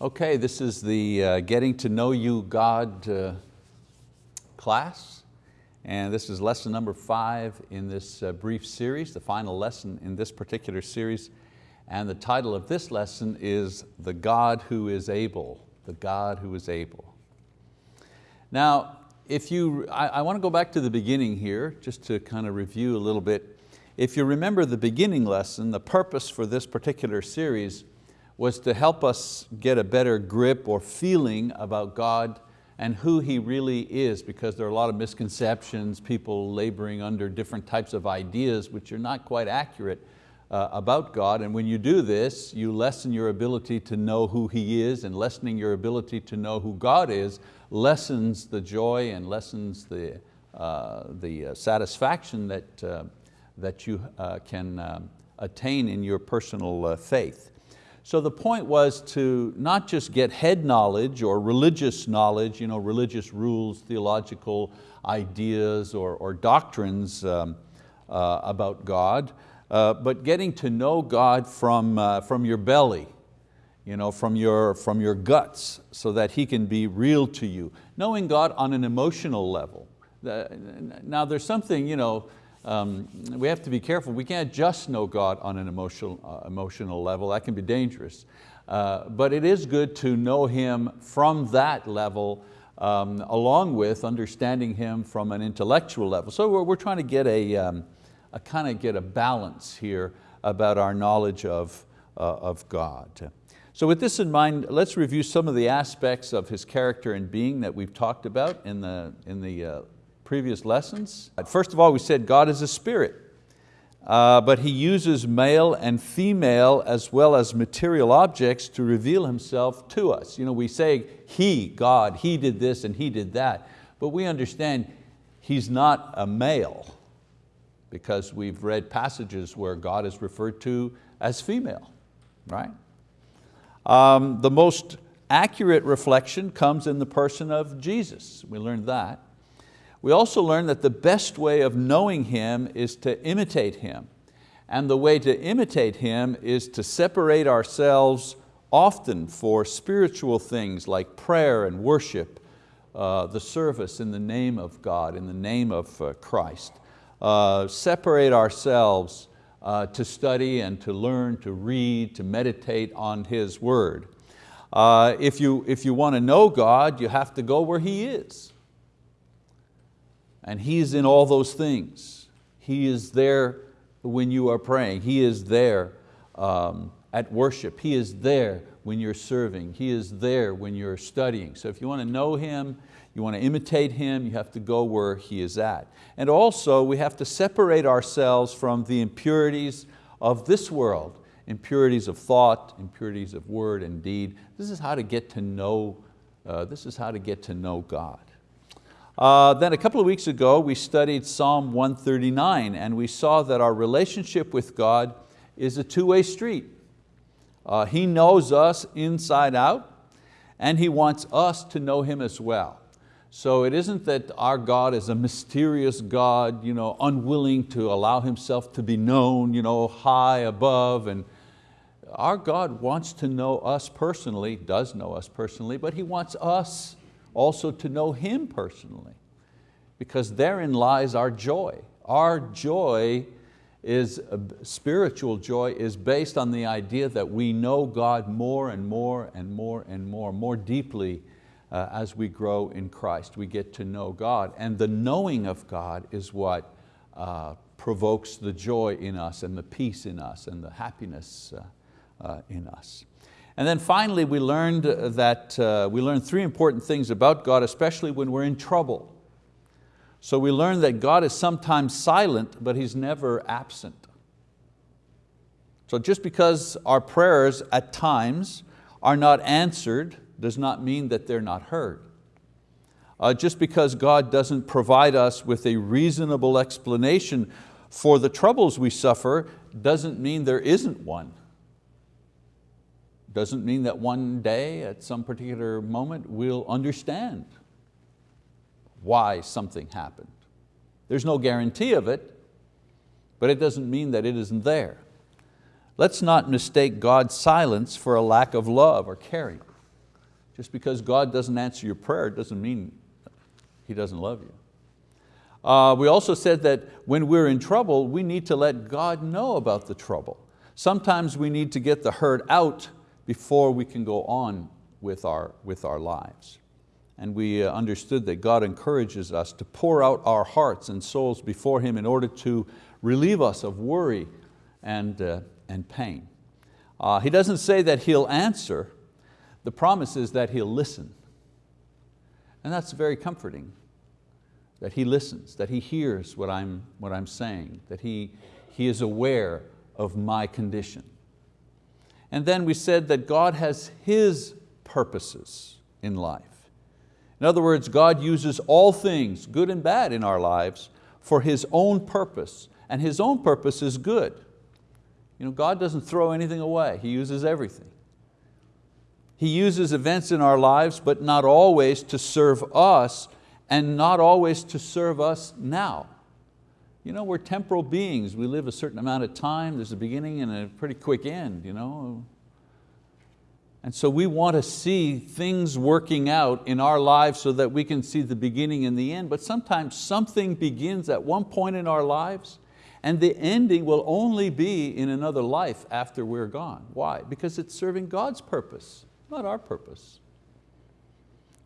Okay, this is the uh, Getting to Know You God uh, class, and this is lesson number five in this uh, brief series, the final lesson in this particular series, and the title of this lesson is The God Who is Able, The God Who is Able. Now, if you, I, I want to go back to the beginning here, just to kind of review a little bit. If you remember the beginning lesson, the purpose for this particular series was to help us get a better grip or feeling about God and who He really is because there are a lot of misconceptions, people laboring under different types of ideas which are not quite accurate uh, about God. And when you do this, you lessen your ability to know who He is and lessening your ability to know who God is lessens the joy and lessens the, uh, the uh, satisfaction that, uh, that you uh, can um, attain in your personal uh, faith. So the point was to not just get head knowledge or religious knowledge, you know, religious rules, theological ideas or, or doctrines um, uh, about God, uh, but getting to know God from, uh, from your belly, you know, from, your, from your guts so that He can be real to you. Knowing God on an emotional level. Now there's something, you know, um, we have to be careful. We can't just know God on an emotional, uh, emotional level. That can be dangerous. Uh, but it is good to know Him from that level um, along with understanding Him from an intellectual level. So we're, we're trying to get a, um, a kind of get a balance here about our knowledge of, uh, of God. So with this in mind, let's review some of the aspects of His character and being that we've talked about in the, in the uh, previous lessons. First of all, we said God is a spirit, uh, but He uses male and female as well as material objects to reveal Himself to us. You know, we say He, God, He did this and He did that, but we understand He's not a male because we've read passages where God is referred to as female, right? Um, the most accurate reflection comes in the person of Jesus. We learned that. We also learn that the best way of knowing Him is to imitate Him. And the way to imitate Him is to separate ourselves often for spiritual things like prayer and worship, uh, the service in the name of God, in the name of uh, Christ. Uh, separate ourselves uh, to study and to learn, to read, to meditate on His word. Uh, if, you, if you want to know God, you have to go where He is. And He's in all those things. He is there when you are praying. He is there um, at worship. He is there when you're serving. He is there when you're studying. So if you want to know Him, you want to imitate Him, you have to go where He is at. And also we have to separate ourselves from the impurities of this world, impurities of thought, impurities of word and deed. This is how to get to know, uh, this is how to get to know God. Uh, then a couple of weeks ago we studied Psalm 139 and we saw that our relationship with God is a two-way street. Uh, he knows us inside out and He wants us to know Him as well. So it isn't that our God is a mysterious God, you know, unwilling to allow Himself to be known, you know, high above. And our God wants to know us personally, does know us personally, but He wants us also to know Him personally because therein lies our joy. Our joy is, spiritual joy is based on the idea that we know God more and more and more and more, more deeply uh, as we grow in Christ. We get to know God and the knowing of God is what uh, provokes the joy in us and the peace in us and the happiness uh, uh in us. And then finally we learned that, uh, we learned three important things about God, especially when we're in trouble. So we learned that God is sometimes silent, but He's never absent. So just because our prayers at times are not answered does not mean that they're not heard. Uh, just because God doesn't provide us with a reasonable explanation for the troubles we suffer doesn't mean there isn't one. Doesn't mean that one day at some particular moment we'll understand why something happened. There's no guarantee of it, but it doesn't mean that it isn't there. Let's not mistake God's silence for a lack of love or caring. Just because God doesn't answer your prayer doesn't mean He doesn't love you. Uh, we also said that when we're in trouble, we need to let God know about the trouble. Sometimes we need to get the hurt out before we can go on with our, with our lives. And we uh, understood that God encourages us to pour out our hearts and souls before Him in order to relieve us of worry and, uh, and pain. Uh, he doesn't say that He'll answer, the promise is that He'll listen. And that's very comforting that He listens, that He hears what I'm, what I'm saying, that he, he is aware of my condition. And then we said that God has His purposes in life. In other words, God uses all things, good and bad in our lives, for His own purpose, and His own purpose is good. You know, God doesn't throw anything away, He uses everything. He uses events in our lives, but not always to serve us and not always to serve us now. You know, we're temporal beings. We live a certain amount of time. There's a beginning and a pretty quick end. You know? And so we want to see things working out in our lives so that we can see the beginning and the end. But sometimes something begins at one point in our lives and the ending will only be in another life after we're gone. Why? Because it's serving God's purpose, not our purpose.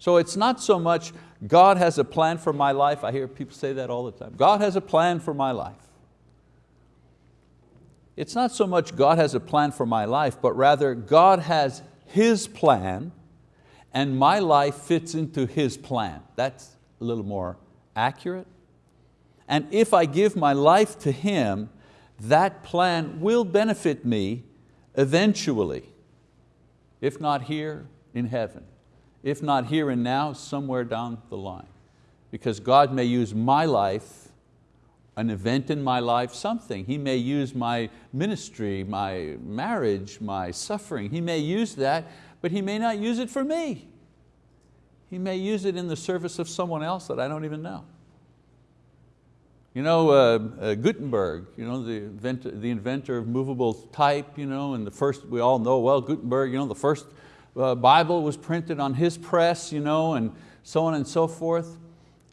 So it's not so much God has a plan for my life. I hear people say that all the time. God has a plan for my life. It's not so much God has a plan for my life, but rather God has His plan and my life fits into His plan. That's a little more accurate. And if I give my life to Him, that plan will benefit me eventually, if not here, in heaven if not here and now, somewhere down the line. Because God may use my life, an event in my life, something. He may use my ministry, my marriage, my suffering. He may use that, but He may not use it for me. He may use it in the service of someone else that I don't even know. You know, uh, uh, Gutenberg, you know, the, inventor, the inventor of movable type, you know, and the first, we all know, well, Gutenberg, you know, the first uh, Bible was printed on his press, you know, and so on and so forth.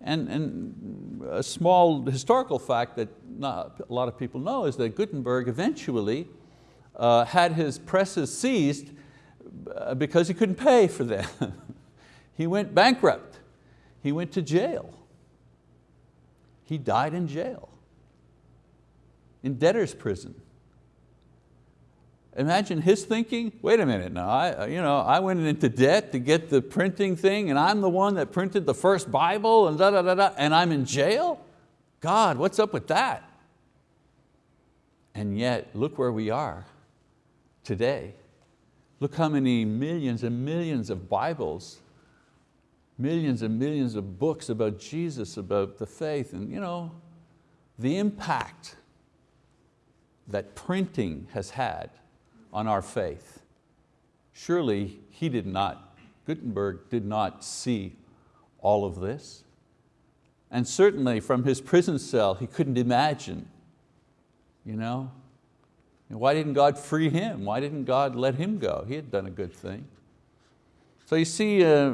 And, and a small historical fact that not a lot of people know is that Gutenberg eventually uh, had his presses seized uh, because he couldn't pay for them. he went bankrupt. He went to jail. He died in jail, in debtor's prison. Imagine his thinking, wait a minute now, I, uh, you know, I went into debt to get the printing thing and I'm the one that printed the first Bible and da da da da, and I'm in jail? God, what's up with that? And yet, look where we are today. Look how many millions and millions of Bibles, millions and millions of books about Jesus, about the faith, and you know, the impact that printing has had on our faith. Surely he did not, Gutenberg did not see all of this. And certainly from his prison cell, he couldn't imagine. You know? Why didn't God free him? Why didn't God let him go? He had done a good thing. So you see, uh,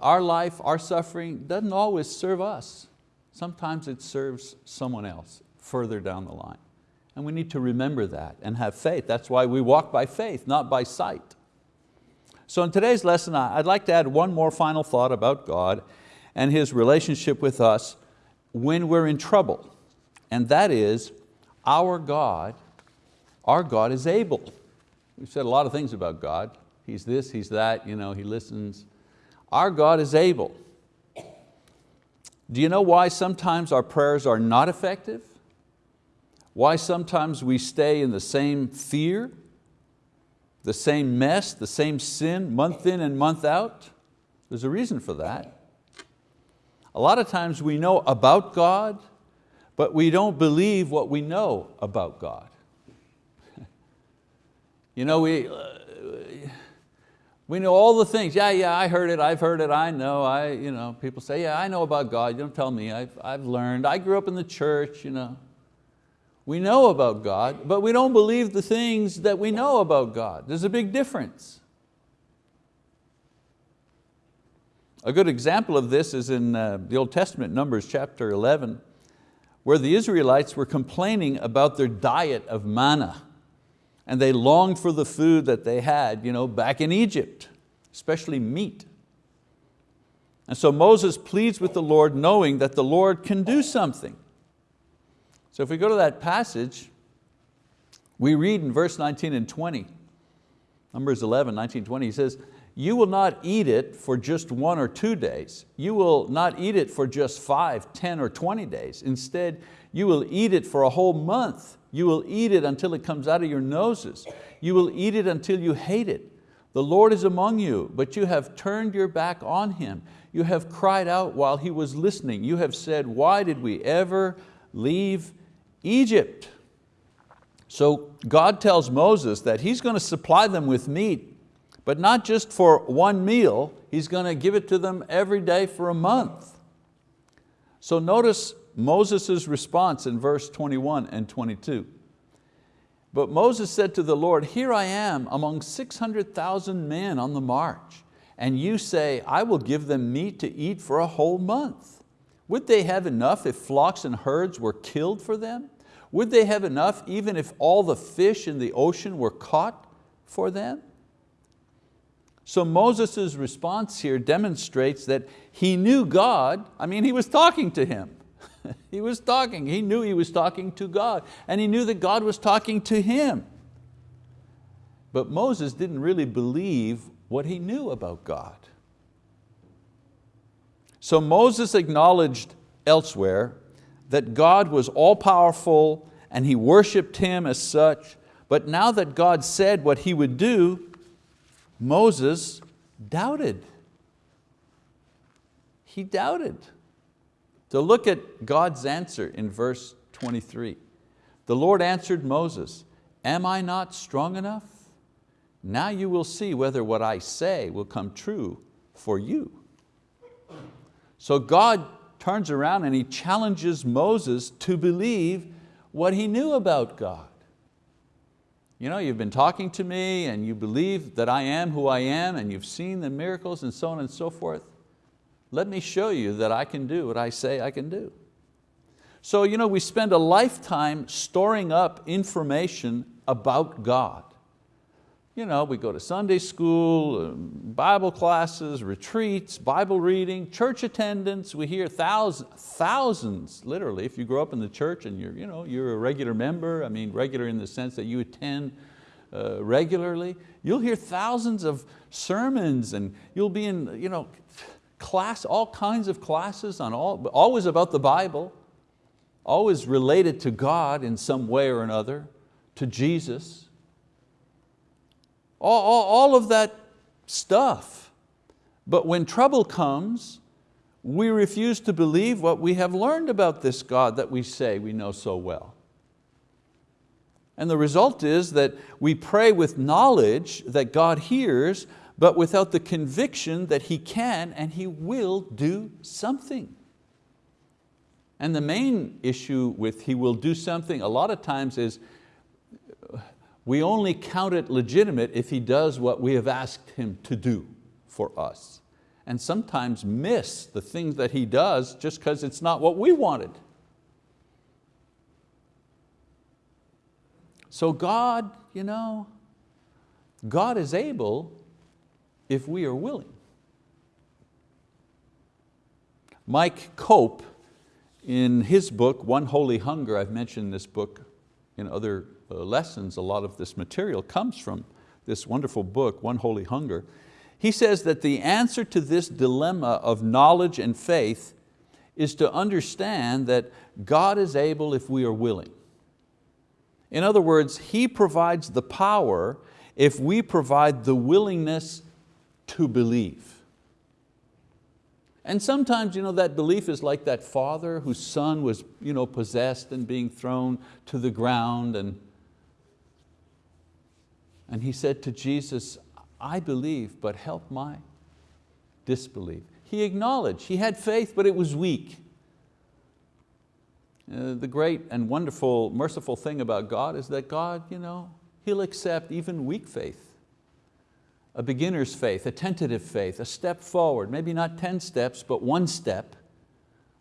our life, our suffering doesn't always serve us. Sometimes it serves someone else further down the line. And we need to remember that and have faith. That's why we walk by faith, not by sight. So in today's lesson, I'd like to add one more final thought about God and His relationship with us when we're in trouble. And that is, our God, our God is able. We've said a lot of things about God. He's this, He's that, you know, He listens. Our God is able. Do you know why sometimes our prayers are not effective? Why sometimes we stay in the same fear, the same mess, the same sin, month in and month out? There's a reason for that. A lot of times we know about God, but we don't believe what we know about God. you know, we, uh, we know all the things. Yeah, yeah, I heard it, I've heard it, I know. I, you know, people say, yeah, I know about God. You don't tell me, I've, I've learned. I grew up in the church. You know. We know about God, but we don't believe the things that we know about God. There's a big difference. A good example of this is in uh, the Old Testament, Numbers chapter 11, where the Israelites were complaining about their diet of manna and they longed for the food that they had you know, back in Egypt, especially meat. And so Moses pleads with the Lord knowing that the Lord can do something. So if we go to that passage, we read in verse 19 and 20, Numbers 11, 19, 20, he says, you will not eat it for just one or two days. You will not eat it for just five, 10 or 20 days. Instead, you will eat it for a whole month. You will eat it until it comes out of your noses. You will eat it until you hate it. The Lord is among you, but you have turned your back on Him. You have cried out while He was listening. You have said, why did we ever leave Egypt? So God tells Moses that He's going to supply them with meat but not just for one meal, He's going to give it to them every day for a month. So notice Moses' response in verse 21 and 22. But Moses said to the Lord, here I am among 600,000 men on the march, and you say, I will give them meat to eat for a whole month. Would they have enough if flocks and herds were killed for them? Would they have enough even if all the fish in the ocean were caught for them? So Moses' response here demonstrates that he knew God, I mean he was talking to him. he was talking, he knew he was talking to God and he knew that God was talking to him. But Moses didn't really believe what he knew about God. So Moses acknowledged elsewhere that God was all powerful and he worshiped Him as such, but now that God said what He would do, Moses doubted. He doubted. So look at God's answer in verse 23. The Lord answered Moses, am I not strong enough? Now you will see whether what I say will come true for you. So God turns around and He challenges Moses to believe what he knew about God you know, you've been talking to me and you believe that I am who I am and you've seen the miracles and so on and so forth. Let me show you that I can do what I say I can do. So you know, we spend a lifetime storing up information about God. You know, we go to Sunday school, um, Bible classes, retreats, Bible reading, church attendance. We hear thousands, thousands, literally, if you grow up in the church and you're, you know, you're a regular member, I mean regular in the sense that you attend uh, regularly, you'll hear thousands of sermons and you'll be in you know, class, all kinds of classes, on all, always about the Bible, always related to God in some way or another, to Jesus all, all, all of that stuff. But when trouble comes, we refuse to believe what we have learned about this God that we say we know so well. And the result is that we pray with knowledge that God hears, but without the conviction that He can and He will do something. And the main issue with He will do something a lot of times is we only count it legitimate if He does what we have asked Him to do for us. And sometimes miss the things that He does just because it's not what we wanted. So God, you know, God is able if we are willing. Mike Cope, in his book, One Holy Hunger, I've mentioned this book in other Uh, lessons, a lot of this material comes from this wonderful book, One Holy Hunger. He says that the answer to this dilemma of knowledge and faith is to understand that God is able if we are willing. In other words, He provides the power if we provide the willingness to believe. And sometimes you know, that belief is like that father whose son was you know, possessed and being thrown to the ground and, and he said to Jesus, I believe, but help my disbelief. He acknowledged, he had faith, but it was weak. Uh, the great and wonderful, merciful thing about God is that God, you know, He'll accept even weak faith. a beginner's faith, a tentative faith, a step forward, maybe not 10 steps, but one step.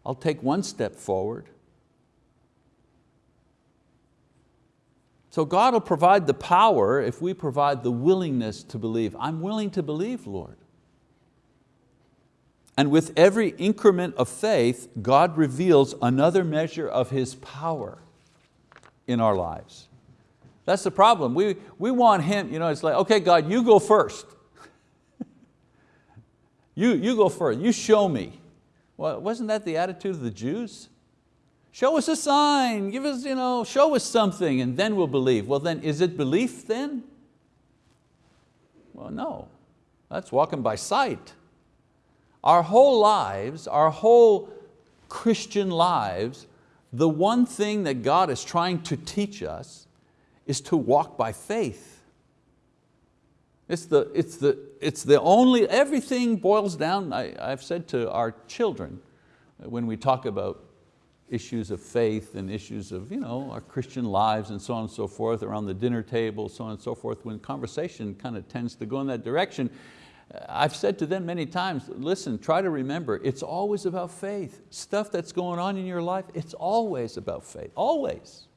I'll take one step forward. So God will provide the power if we provide the willingness to believe. I'm willing to believe, Lord. And with every increment of faith, God reveals another measure of His power in our lives. That's the problem. We, we want Him, you know, it's like, okay God, you go first. you, you go first, you show me. Well, wasn't that the attitude of the Jews? Show us a sign, give us, you know, show us something and then we'll believe. Well then, is it belief then? Well no, that's walking by sight. Our whole lives, our whole Christian lives, the one thing that God is trying to teach us is to walk by faith. It's the, it's the, it's the only, everything boils down, I, I've said to our children, when we talk about issues of faith and issues of you know, our Christian lives and so on and so forth, around the dinner table, so on and so forth, when conversation kind of tends to go in that direction, uh, I've said to them many times, listen, try to remember, it's always about faith. Stuff that's going on in your life, it's always about faith, always.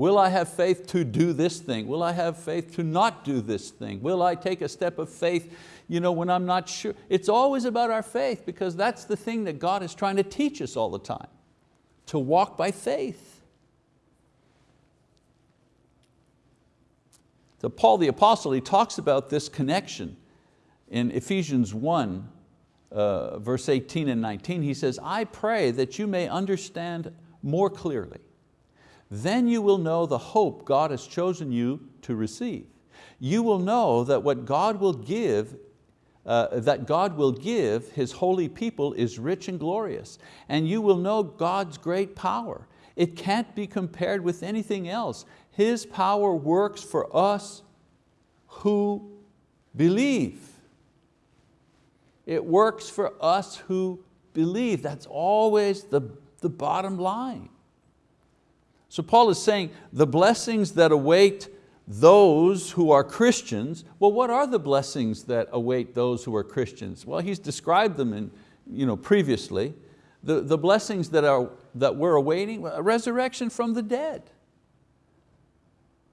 Will I have faith to do this thing? Will I have faith to not do this thing? Will I take a step of faith you know, when I'm not sure? It's always about our faith because that's the thing that God is trying to teach us all the time, to walk by faith. So Paul the apostle, he talks about this connection in Ephesians 1, uh, verse 18 and 19, he says, I pray that you may understand more clearly. Then you will know the hope God has chosen you to receive. You will know that what God will give uh, that God will give His holy people is rich and glorious. And you will know God's great power. It can't be compared with anything else. His power works for us who believe. It works for us who believe. That's always the, the bottom line. So Paul is saying the blessings that await those who are Christians, well what are the blessings that await those who are Christians? Well he's described them in, you know, previously. The, the blessings that, are, that we're awaiting, resurrection from the dead.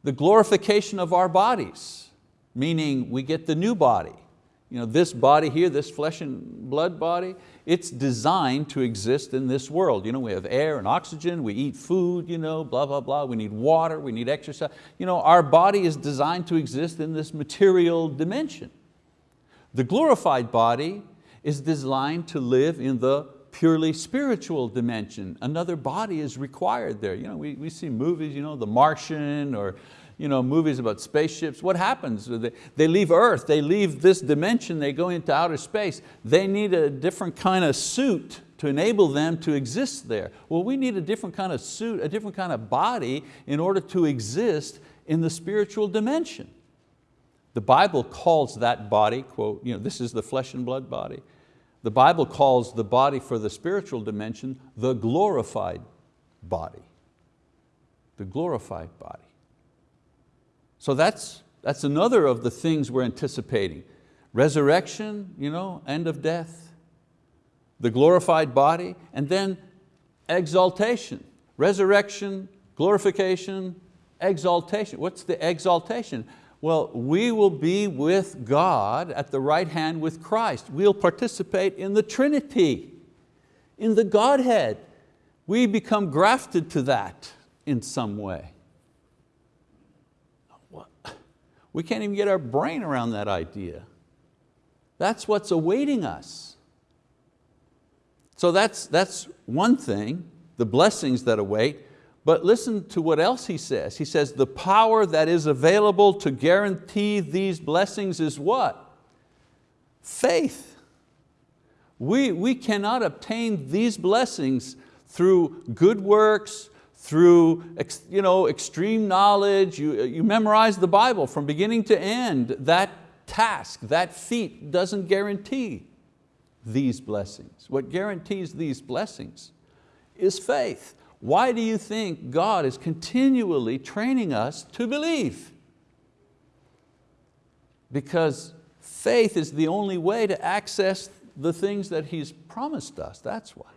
The glorification of our bodies, meaning we get the new body. You know, this body here, this flesh and blood body, it's designed to exist in this world. You know, we have air and oxygen, we eat food, you know, blah, blah, blah. We need water, we need exercise. You know, our body is designed to exist in this material dimension. The glorified body is designed to live in the purely spiritual dimension. Another body is required there. You know, we, we see movies, you know, The Martian or you know, movies about spaceships, what happens? They, leave Earth, they leave this dimension, they go into outer space. They need a different kind of suit to enable them to exist there. Well, we need a different kind of suit, a different kind of body in order to exist in the spiritual dimension. The Bible calls that body, quote, you know, this is the flesh and blood body. The Bible calls the body for the spiritual dimension the glorified body. The glorified body. So that's, that's another of the things we're anticipating. Resurrection, you know, end of death, the glorified body, and then exaltation. Resurrection, glorification, exaltation. What's the exaltation? Well, we will be with God at the right hand with Christ. We'll participate in the Trinity, in the Godhead. We become grafted to that in some way. We can't even get our brain around that idea. That's what's awaiting us. So that's, that's one thing, the blessings that await, but listen to what else he says. He says, the power that is available to guarantee these blessings is what? Faith. We, we cannot obtain these blessings through good works, through you know, extreme knowledge, you, uh, you memorize the Bible from beginning to end, that task, that feat doesn't guarantee these blessings. What guarantees these blessings is faith. Why do you think God is continually training us to believe? Because faith is the only way to access the things that He's promised us, that's why.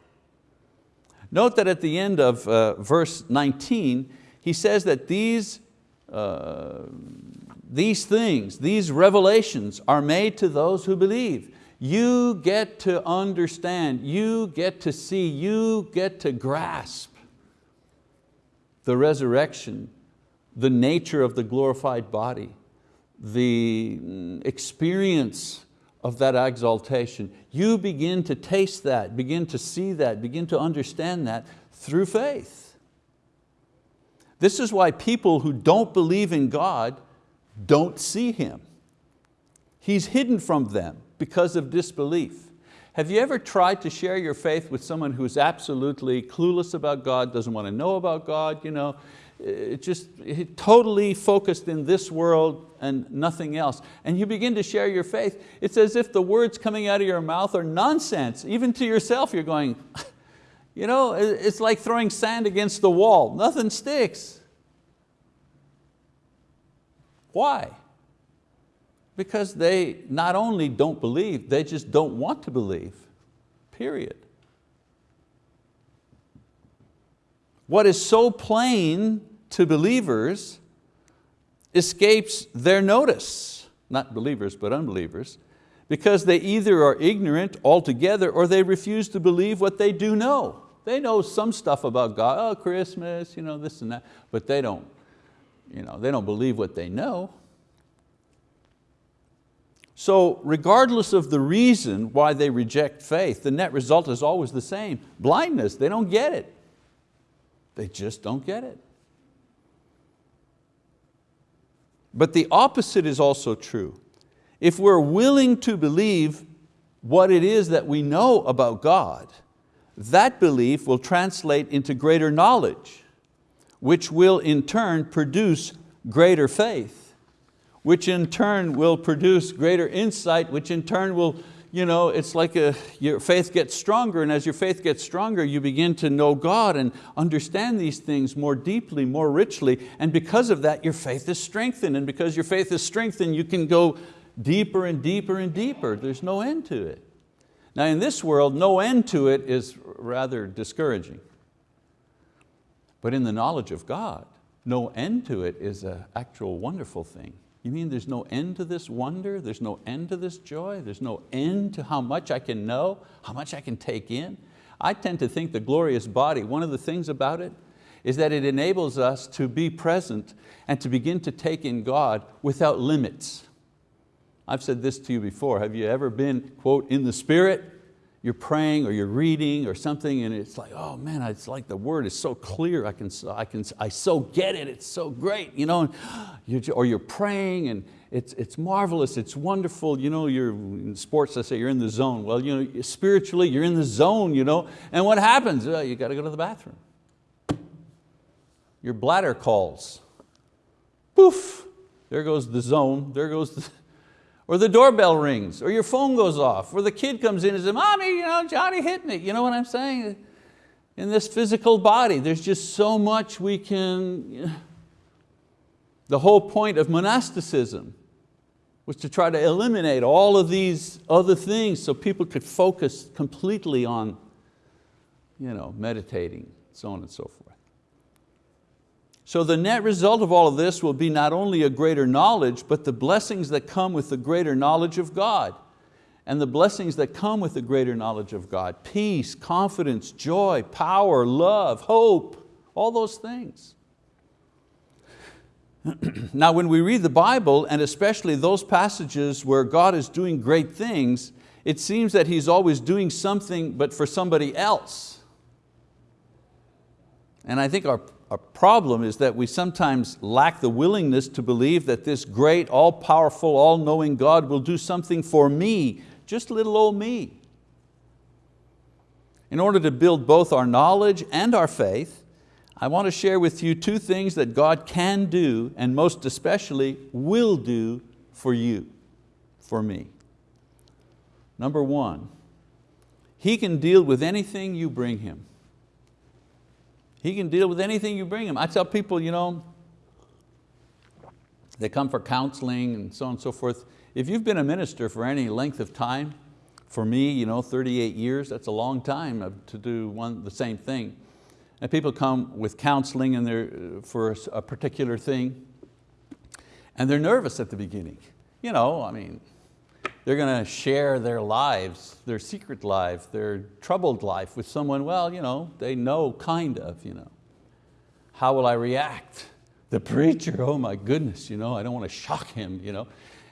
Note that at the end of uh, verse 19, he says that these, uh, these things, these revelations are made to those who believe. You get to understand, you get to see, you get to grasp the resurrection, the nature of the glorified body, the mm, experience of that exaltation. You begin to taste that, begin to see that, begin to understand that through faith. This is why people who don't believe in God don't see Him. He's hidden from them because of disbelief. Have you ever tried to share your faith with someone who's absolutely clueless about God, doesn't want to know about God, you know, it just totally focused in this world and nothing else. And you begin to share your faith, it's as if the words coming out of your mouth are nonsense. Even to yourself you're going, you know, it's like throwing sand against the wall, nothing sticks. Why? Because they not only don't believe, they just don't want to believe, period. What is so plain to believers escapes their notice, not believers but unbelievers, because they either are ignorant altogether or they refuse to believe what they do know. They know some stuff about God, oh Christmas, you know, this and that, but they don't, you know, they don't believe what they know. So regardless of the reason why they reject faith, the net result is always the same. Blindness, they don't get it. They just don't get it. But the opposite is also true. If we're willing to believe what it is that we know about God, that belief will translate into greater knowledge, which will in turn produce greater faith which in turn will produce greater insight, which in turn will, you know, it's like a, your faith gets stronger and as your faith gets stronger, you begin to know God and understand these things more deeply, more richly, and because of that, your faith is strengthened, and because your faith is strengthened, you can go deeper and deeper and deeper. There's no end to it. Now in this world, no end to it is rather discouraging. But in the knowledge of God, no end to it is an actual wonderful thing. You mean there's no end to this wonder? There's no end to this joy? There's no end to how much I can know, how much I can take in? I tend to think the glorious body, one of the things about it is that it enables us to be present and to begin to take in God without limits. I've said this to you before, have you ever been, quote, in the spirit? You're praying or you're reading or something and it's like, oh man, it's like the word is so clear, I, can, I, can, I so get it, it's so great. You know, you're, or you're praying and it's, it's marvelous, it's wonderful. You know, you're, in sports, I say you're in the zone. Well, you know, spiritually, you're in the zone, you know, and what happens? Uh, you got to go to the bathroom. Your bladder calls. Poof, there goes the zone, there goes the, or the doorbell rings, or your phone goes off, or the kid comes in and says, mommy, you know, Johnny hit me. You know what I'm saying? In this physical body, there's just so much we can, the whole point of monasticism was to try to eliminate all of these other things so people could focus completely on you know, meditating, so on and so forth. So the net result of all of this will be not only a greater knowledge, but the blessings that come with the greater knowledge of God. And the blessings that come with the greater knowledge of God, peace, confidence, joy, power, love, hope, all those things. now when we read the Bible, and especially those passages where God is doing great things, it seems that He's always doing something but for somebody else. And I think our a problem is that we sometimes lack the willingness to believe that this great, all-powerful, all-knowing God will do something for me, just little old me. In order to build both our knowledge and our faith, I want to share with you two things that God can do and most especially will do for you, for me. Number one, He can deal with anything you bring Him. He can deal with anything you bring him. I tell people, you know, they come for counseling and so on and so forth, if you've been a minister for any length of time, for me, you know, 38 years, that's a long time to do one, the same thing. And people come with counseling and they're, uh, for a particular thing, and they're nervous at the beginning. You know, I mean, they're going to share their lives, their secret life, their troubled life with someone, well, you know, they know kind of. You know. How will I react? The preacher, oh my goodness, you know, I don't want to shock him. You know.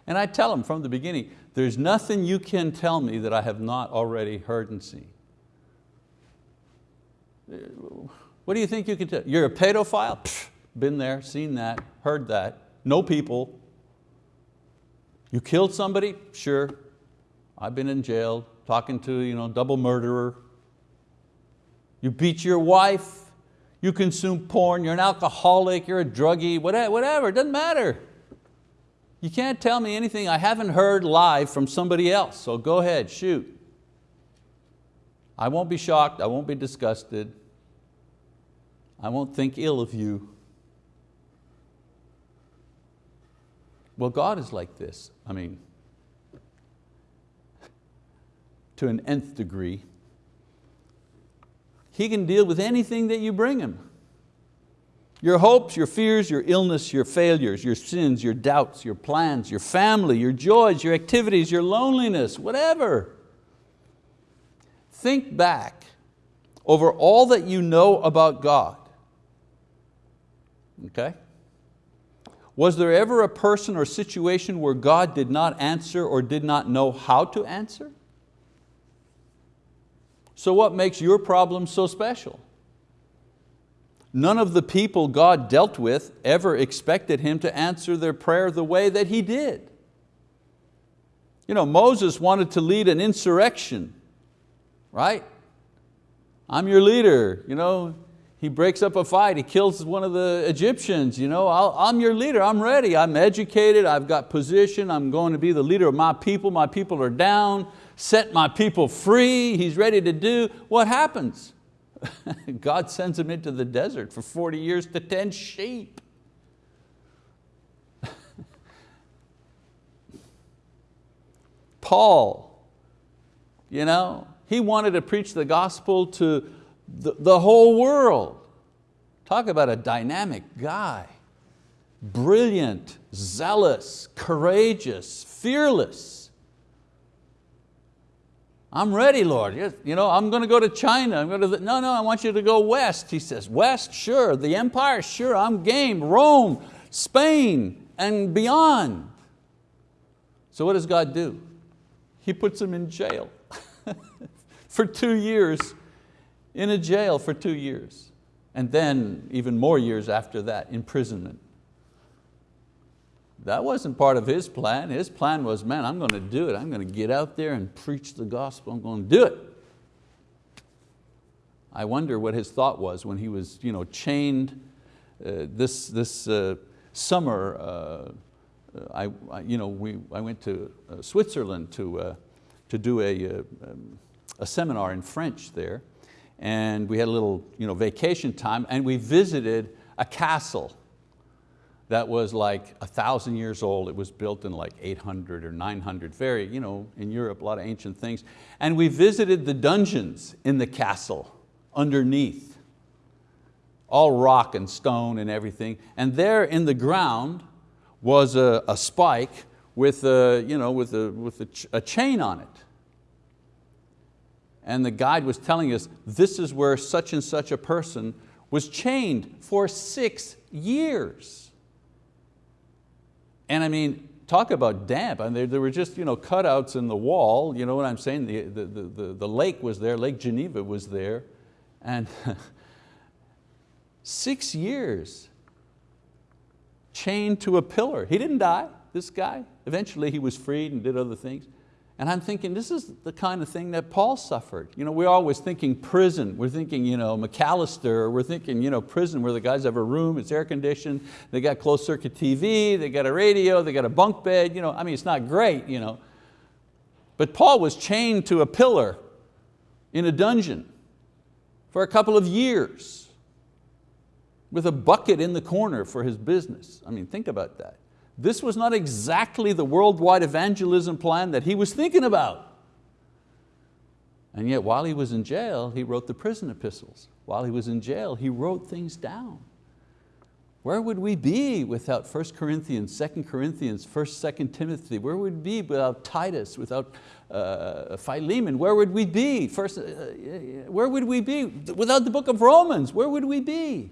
And I tell him from the beginning, there's nothing you can tell me that I have not already heard and seen. What do you think you can tell? You're a pedophile? Pfft, been there, seen that, heard that. No people. You killed somebody? Sure. I've been in jail talking to you know, double murderer. You beat your wife, you consume porn, you're an alcoholic, you're a druggie, whatever, it doesn't matter. You can't tell me anything I haven't heard live from somebody else, so go ahead, shoot. I won't be shocked, I won't be disgusted. I won't think ill of you. Well, God is like this. I mean, to an nth degree. He can deal with anything that you bring Him. Your hopes, your fears, your illness, your failures, your sins, your doubts, your plans, your family, your joys, your activities, your loneliness, whatever. Think back over all that you know about God. Okay? Was there ever a person or situation where God did not answer or did not know how to answer? So what makes your problem so special? None of the people God dealt with ever expected Him to answer their prayer the way that He did. You know, Moses wanted to lead an insurrection, right? I'm your leader, you know, he breaks up a fight, he kills one of the Egyptians. You know, i am your leader, I'm ready, I'm educated, I've got position, I'm going to be the leader of my people, my people are down, set my people free, he's ready to do. What happens? God sends him into the desert for 40 years to tend sheep. Paul, you know, he wanted to preach the gospel to the, the whole world. Talk about a dynamic guy. Brilliant, zealous, courageous, fearless. I'm ready, Lord. You know, I'm going to go to China. I'm going to no, no, I want you to go west. He says, west, sure. The empire, sure, I'm game. Rome, Spain, and beyond. So what does God do? He puts him in jail for two years in a jail for two years, and then even more years after that, imprisonment. That wasn't part of his plan. His plan was, man, I'm going to do it. I'm going to get out there and preach the gospel. I'm going to do it. I wonder what his thought was when he was you know, chained uh, this, this uh, summer. Uh, I, I, you know, we, I went to uh, Switzerland to, uh, to do a, uh, um, a seminar in French there and we had a little you know, vacation time and we visited a castle that was like a thousand years old. It was built in like 800 or 900, very, you know, in Europe, a lot of ancient things. And we visited the dungeons in the castle underneath, all rock and stone and everything. And there in the ground was a, a spike with, a, you know, with, a, with a, ch a chain on it and the guide was telling us this is where such and such a person was chained for six years. And I mean, talk about damp. I mean, there, there were just you know, cutouts in the wall, you know what I'm saying? The, the, the, the lake was there, Lake Geneva was there. And six years chained to a pillar. He didn't die, this guy. Eventually he was freed and did other things. And I'm thinking, this is the kind of thing that Paul suffered. You know, we're always thinking prison. We're thinking you know, McAlester, we're thinking you know, prison where the guys have a room, it's air conditioned, they got closed circuit TV, they got a radio, they got a bunk bed. You know, I mean, it's not great. You know. But Paul was chained to a pillar in a dungeon for a couple of years with a bucket in the corner for his business. I mean, think about that. This was not exactly the worldwide evangelism plan that he was thinking about. And yet while he was in jail, he wrote the prison epistles. While he was in jail, he wrote things down. Where would we be without 1 Corinthians, 2 Corinthians, 1st, 2nd Timothy? Where would we be without Titus, without uh, Philemon? Where would we be? First, uh, where would we be without the book of Romans? Where would we be?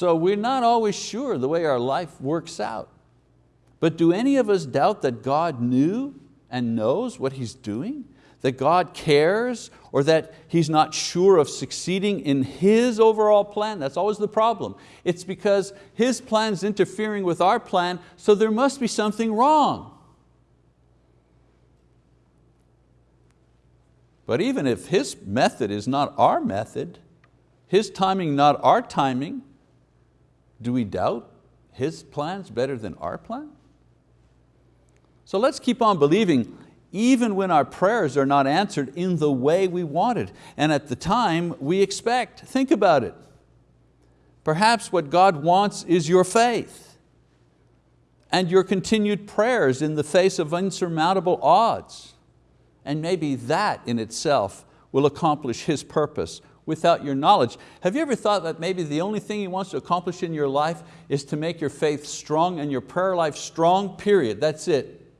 So we're not always sure the way our life works out. But do any of us doubt that God knew and knows what He's doing? That God cares or that He's not sure of succeeding in His overall plan? That's always the problem. It's because His plan is interfering with our plan, so there must be something wrong. But even if His method is not our method, His timing not our timing, do we doubt His plan's better than our plan? So let's keep on believing even when our prayers are not answered in the way we wanted and at the time we expect. Think about it. Perhaps what God wants is your faith and your continued prayers in the face of insurmountable odds. And maybe that in itself will accomplish His purpose without your knowledge. Have you ever thought that maybe the only thing He wants to accomplish in your life is to make your faith strong and your prayer life strong, period, that's it.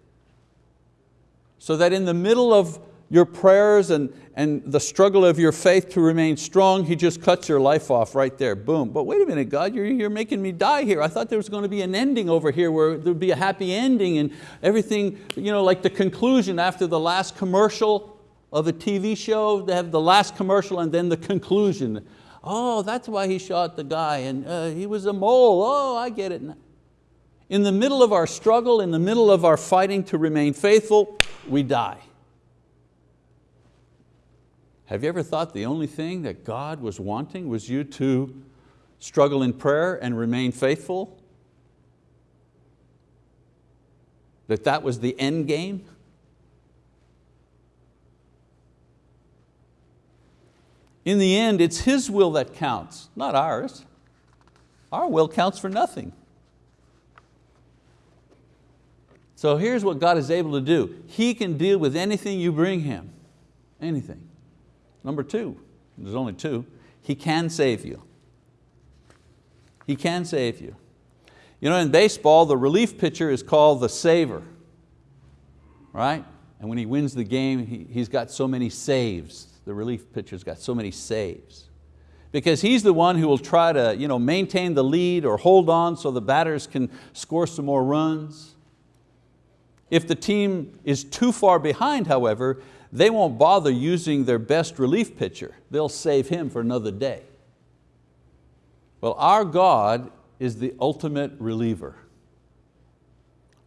So that in the middle of your prayers and, and the struggle of your faith to remain strong, He just cuts your life off right there, boom. But wait a minute, God, you're, you're making me die here. I thought there was going to be an ending over here where there would be a happy ending and everything, you know, like the conclusion after the last commercial, of a TV show, they have the last commercial and then the conclusion. Oh, that's why he shot the guy and uh, he was a mole, oh, I get it. In the middle of our struggle, in the middle of our fighting to remain faithful, we die. Have you ever thought the only thing that God was wanting was you to struggle in prayer and remain faithful? That that was the end game? In the end, it's His will that counts, not ours. Our will counts for nothing. So here's what God is able to do. He can deal with anything you bring Him, anything. Number two, there's only two, He can save you. He can save you. You know, in baseball, the relief pitcher is called the saver, right? And when he wins the game, he, he's got so many saves the relief pitcher's got so many saves. Because he's the one who will try to you know, maintain the lead or hold on so the batters can score some more runs. If the team is too far behind, however, they won't bother using their best relief pitcher. They'll save him for another day. Well, our God is the ultimate reliever.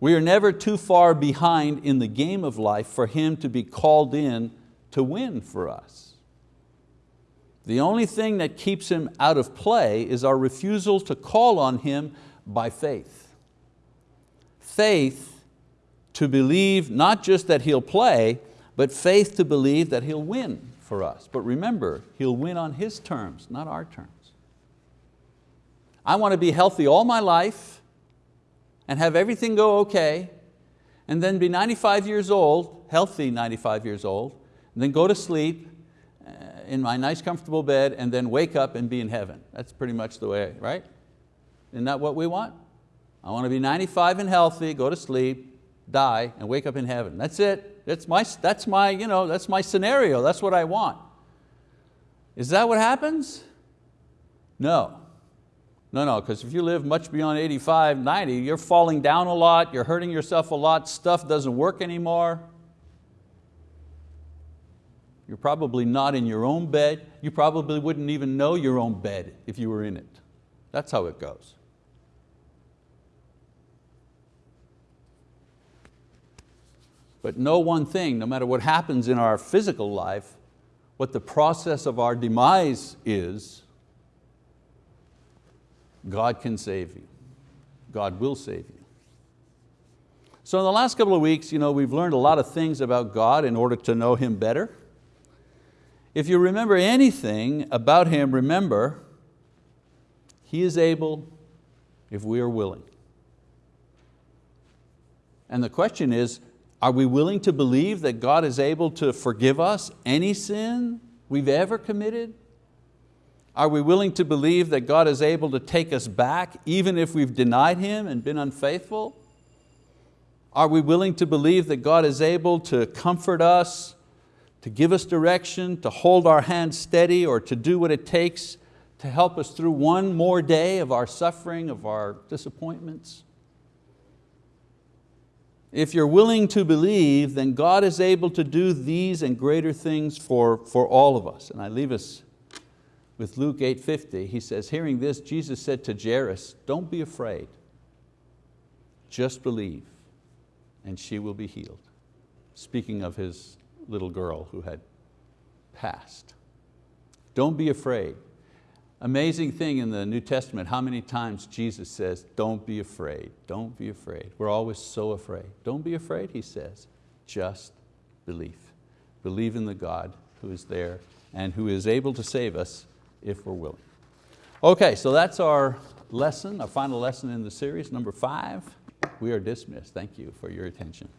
We are never too far behind in the game of life for Him to be called in to win for us. The only thing that keeps Him out of play is our refusal to call on Him by faith. Faith to believe not just that He'll play, but faith to believe that He'll win for us. But remember, He'll win on His terms, not our terms. I want to be healthy all my life and have everything go okay, and then be 95 years old, healthy 95 years old, then go to sleep uh, in my nice comfortable bed and then wake up and be in heaven. That's pretty much the way, right? Isn't that what we want? I want to be 95 and healthy, go to sleep, die, and wake up in heaven. That's it. That's my, that's my, you know, that's my scenario. That's what I want. Is that what happens? No. No, no, because if you live much beyond 85, 90, you're falling down a lot, you're hurting yourself a lot, stuff doesn't work anymore. You're probably not in your own bed. You probably wouldn't even know your own bed if you were in it. That's how it goes. But know one thing, no matter what happens in our physical life, what the process of our demise is, God can save you. God will save you. So in the last couple of weeks, you know, we've learned a lot of things about God in order to know Him better. If you remember anything about Him, remember, He is able if we are willing. And the question is, are we willing to believe that God is able to forgive us any sin we've ever committed? Are we willing to believe that God is able to take us back even if we've denied Him and been unfaithful? Are we willing to believe that God is able to comfort us, to give us direction, to hold our hands steady, or to do what it takes to help us through one more day of our suffering, of our disappointments? If you're willing to believe, then God is able to do these and greater things for, for all of us. And I leave us with Luke 8.50. He says, hearing this, Jesus said to Jairus, don't be afraid, just believe and she will be healed. Speaking of his little girl who had passed. Don't be afraid. Amazing thing in the New Testament, how many times Jesus says, don't be afraid, don't be afraid. We're always so afraid. Don't be afraid, he says, just believe. Believe in the God who is there and who is able to save us if we're willing. Okay, so that's our lesson, our final lesson in the series, number five. We are dismissed. Thank you for your attention.